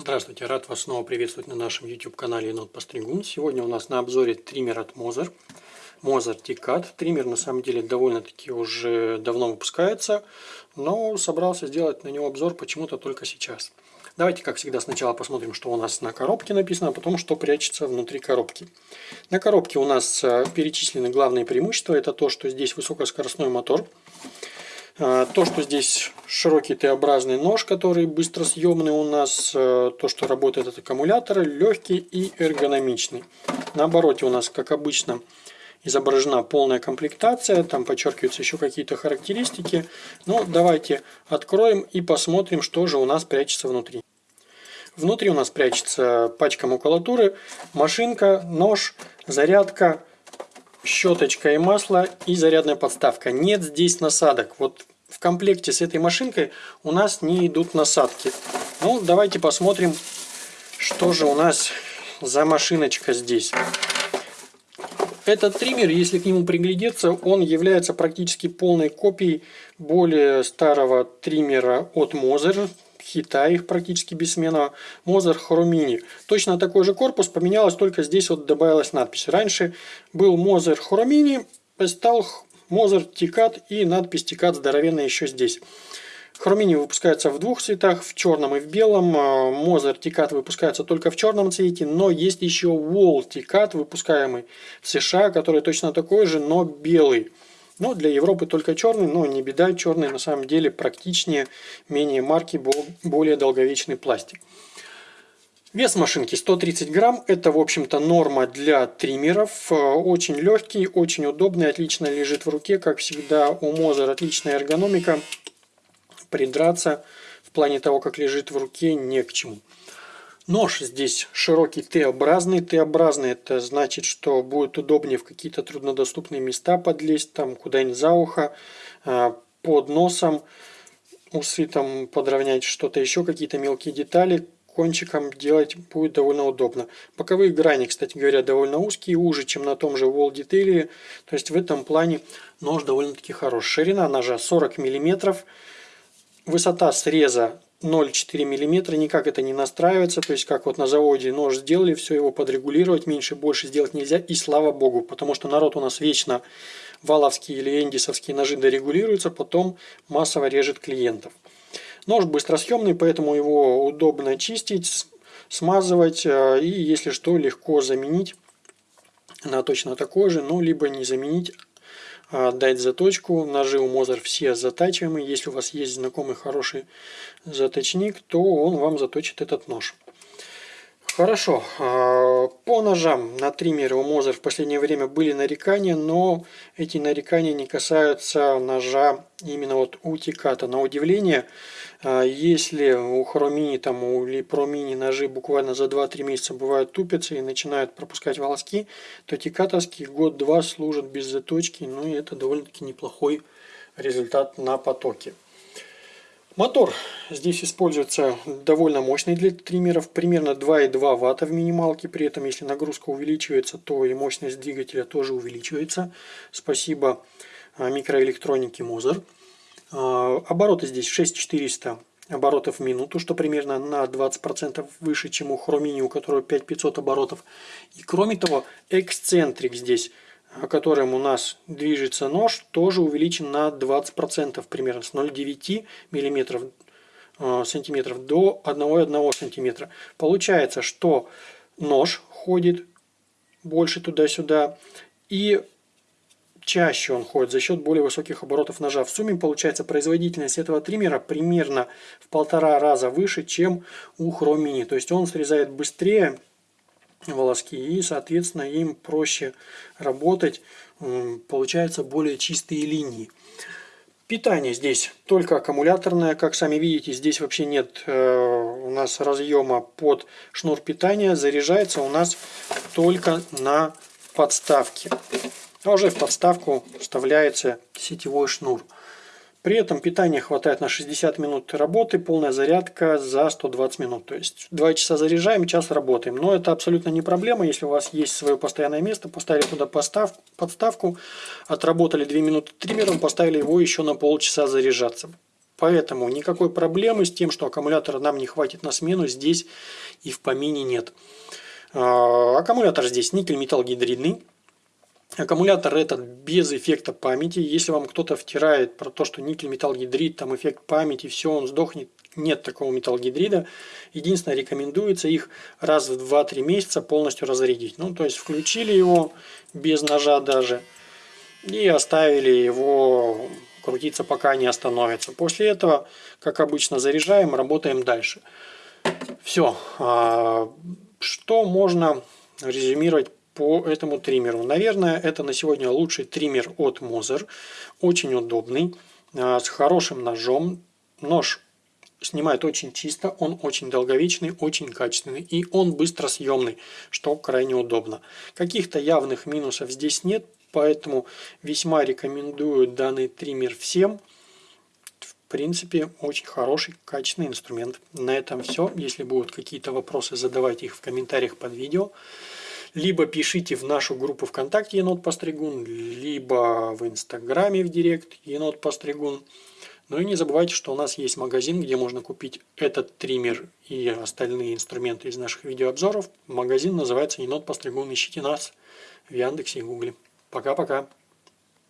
Здравствуйте, рад вас снова приветствовать на нашем YouTube канале Енот Постригун. Сегодня у нас на обзоре триммер от Moser. Moser T-Cut. Триммер на самом деле довольно-таки уже давно выпускается, но собрался сделать на него обзор почему-то только сейчас. Давайте, как всегда, сначала посмотрим, что у нас на коробке написано, а потом, что прячется внутри коробки. На коробке у нас э, перечислены главные преимущества. Это то, что здесь высокоскоростной мотор. А, то, что здесь широкий Т-образный нож, который быстро съемный у нас, э, то, что работает от аккумулятора, легкий и эргономичный. На обороте у нас, как обычно, изображена полная комплектация, там подчеркиваются еще какие-то характеристики. Но давайте откроем и посмотрим, что же у нас прячется внутри. Внутри у нас прячется пачка макулатуры, машинка, нож, зарядка, щеточка и масло и зарядная подставка. Нет здесь насадок. Вот в комплекте с этой машинкой у нас не идут насадки. Ну, давайте посмотрим, что же у нас за машиночка здесь. Этот триммер, если к нему приглядеться, он является практически полной копией более старого триммера от Moser хита их практически бессменного, Мозер Хромини. Точно такой же корпус, поменялось только здесь вот добавилась надпись. Раньше был Мозер Хромини, стал Мозер Тикат и надпись Тикат здоровенная еще здесь. Хромини выпускается в двух цветах, в черном и в белом. Мозер Тикат выпускается только в черном цвете, но есть еще Wall Тикат, выпускаемый в США, который точно такой же, но белый. Но для Европы только черный, но не беда, черный на самом деле практичнее, менее марки, более долговечный пластик. Вес машинки 130 грамм, это в общем-то норма для триммеров, очень легкий, очень удобный, отлично лежит в руке, как всегда у Мозер отличная эргономика, придраться в плане того, как лежит в руке, не к чему. Нож здесь широкий Т-образный. Т-образный это значит, что будет удобнее в какие-то труднодоступные места подлезть, там куда-нибудь за ухо, а, под носом, усы там подровнять, что-то еще, какие-то мелкие детали кончиком делать будет довольно удобно. Боковые грани, кстати говоря, довольно узкие, уже, чем на том же Wall Detail. То есть в этом плане нож довольно-таки хорош. Ширина ножа 40 мм. Высота среза 0,4 мм, никак это не настраивается, то есть как вот на заводе нож сделали, все его подрегулировать, меньше, больше сделать нельзя, и слава богу, потому что народ у нас вечно валовские или эндисовские ножи дорегулируются, потом массово режет клиентов. Нож быстросъемный, поэтому его удобно чистить, смазывать, э, и если что, легко заменить на точно такой же, ну, либо не заменить, дать заточку. Ножи у Мозер все затачиваемые. Если у вас есть знакомый хороший заточник, то он вам заточит этот нож. Хорошо, а, по ножам на триммере у Мозер в последнее время были нарекания, но эти нарекания не касаются ножа именно вот утиката. На удивление, а, если у Хромини там, или Промини ножи буквально за 2-3 месяца бывают тупятся и начинают пропускать волоски, то тикатовские год-два служат без заточки, ну и это довольно-таки неплохой результат на потоке. Мотор здесь используется довольно мощный для триммеров, примерно 2,2 Вт в минималке. При этом, если нагрузка увеличивается, то и мощность двигателя тоже увеличивается. Спасибо а, микроэлектронике Moser. А, обороты здесь 6400 оборотов в минуту, что примерно на 20% выше, чем у Хромини, у которого 5500 оборотов. И кроме того, эксцентрик здесь которым у нас движется нож, тоже увеличен на 20% примерно с 0,9 мм э, сантиметров до 1,1 сантиметра. Получается, что нож ходит больше туда-сюда и чаще он ходит за счет более высоких оборотов ножа. В сумме получается производительность этого триммера примерно в полтора раза выше, чем у Хромини. То есть он срезает быстрее волоски. И соответственно им проще работать получаются более чистые линии. Питание здесь только аккумуляторное. Как сами видите здесь вообще нет э, у нас разъема под шнур питания. Заряжается у нас только на подставке. А уже в подставку вставляется сетевой шнур при этом питания хватает на 60 минут работы, полная зарядка за 120 минут. То есть 2 часа заряжаем, час работаем. Но это абсолютно не проблема, если у вас есть свое постоянное место, поставили туда постав, подставку, отработали 2 минуты триммером, поставили его еще на полчаса заряжаться. Поэтому никакой проблемы с тем, что аккумулятора нам не хватит на смену, здесь и в помине нет. А, аккумулятор здесь никель-металл-гидридный. Аккумулятор этот без эффекта памяти. Если вам кто-то втирает про то, что никель-металл-гидрид, там эффект памяти, все, он сдохнет, нет такого металлогидрида. Единственное, рекомендуется их раз в 2-3 месяца полностью разрядить. Ну, то есть включили его без ножа даже и оставили его крутиться, пока не остановится. После этого, как обычно, заряжаем, работаем дальше. Все. А, что можно резюмировать по этому триммеру? Наверное, это на сегодня лучший триммер от Moser. Очень удобный, а, с хорошим ножом. Нож снимает очень чисто, он очень долговечный, очень качественный и он быстро съемный, что крайне удобно. Каких-то явных минусов здесь нет, поэтому весьма рекомендую данный триммер всем. В принципе, очень хороший, качественный инструмент. На этом все. Если будут какие-то вопросы, задавайте их в комментариях под видео. Либо пишите в нашу группу ВКонтакте Енот Постригун, либо в Инстаграме в Директ Енот Постригун. Ну и не забывайте, что у нас есть магазин, где можно купить этот триммер и остальные инструменты из наших видеообзоров. Магазин называется Енот Постригун. Ищите нас в Яндексе и Гугле. Пока-пока.